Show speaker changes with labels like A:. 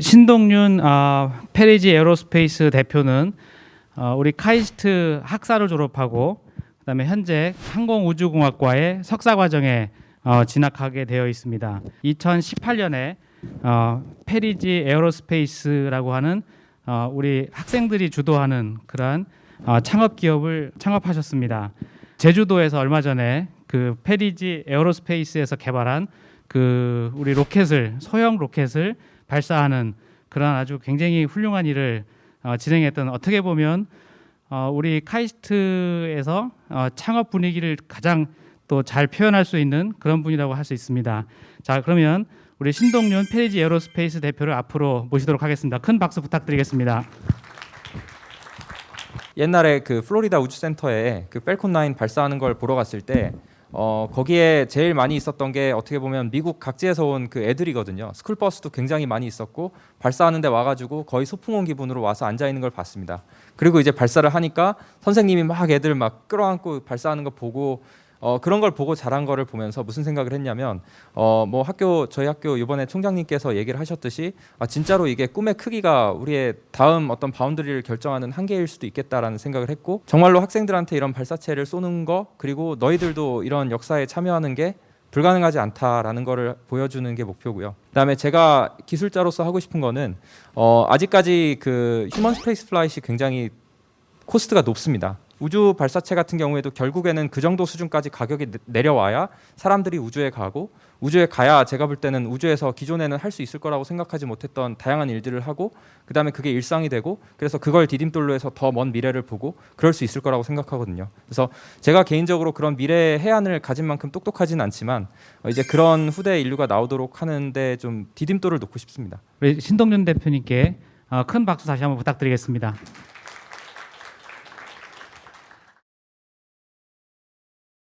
A: 신동윤 어, Perigee Aerospace 대표는 어, 우리 KAIST 학사를 졸업하고 그다음에 현재 항공우주공학과의 석사 과정에 어, 진학하게 되어 있습니다. 2018년에 어, Perigee Aerospace라고 하는 어, 우리 학생들이 주도하는 그러한 어, 창업 기업을 창업하셨습니다. 제주도에서 얼마 전에 그 Perigee Aerospace에서 개발한 그 우리 로켓을 소형 로켓을 발사하는 그런 아주 굉장히 훌륭한 일을 어, 진행했던 어떻게 보면 어, 우리 카이스트에서 어, 창업 분위기를 가장 또 잘 표현할 수 있는 그런 분이라고 할 수 있습니다. 자 그러면 우리 신동윤 페리지 에어로스페이스 대표를 앞으로 모시도록 하겠습니다. 큰 박수 부탁드리겠습니다.
B: 옛날에 그 플로리다 우주센터에 그 펠콘 9 발사하는 걸 보러 갔을 때 어, 거기에 제일 많이 있었던 게 어떻게 보면 미국 각지에서 온 그 애들이거든요. 스쿨버스도 굉장히 많이 있었고 발사하는데 와가지고 거의 소풍 온 기분으로 와서 앉아 있는 걸 봤습니다. 그리고 이제 발사를 하니까 선생님이 막 애들 막 끌어안고 발사하는 거 보고 어, 그런 걸 보고 자란 거를 보면서 무슨 생각을 했냐면 어, 뭐 학교 저희 학교 이번에 총장님께서 얘기를 하셨듯이 아, 진짜로 이게 꿈의 크기가 우리의 다음 어떤 boundary를 결정하는 한계일 수도 있겠다라는 생각을 했고 정말로 학생들한테 이런 발사체를 쏘는 거 그리고 너희들도 이런 역사에 참여하는 게 불가능하지 않다라는 거를 보여주는 게 목표고요. 그다음에 제가 기술자로서 하고 싶은 거는 어, 아직까지 그 human space flight 굉장히 cost가 높습니다. 우주 발사체 같은 경우에도 결국에는 그 정도 수준까지 가격이 내- 내려와야 사람들이 우주에 가고 우주에 가야 제가 볼 때는 우주에서 기존에는 할 수 있을 거라고 생각하지 못했던 다양한 일들을 하고 그다음에 그게 일상이 되고 그래서 그걸 디딤돌로 해서 더 먼 미래를 보고 그럴 수 있을 거라고 생각하거든요. 그래서 제가 개인적으로 그런 미래의 해안을 가진 만큼 똑똑하진 않지만 어, 이제 그런 후대 인류가 나오도록 하는데 좀 디딤돌을 놓고 싶습니다.
A: 우리 신동윤 대표님께 어, 큰 박수 다시 한번 부탁드리겠습니다.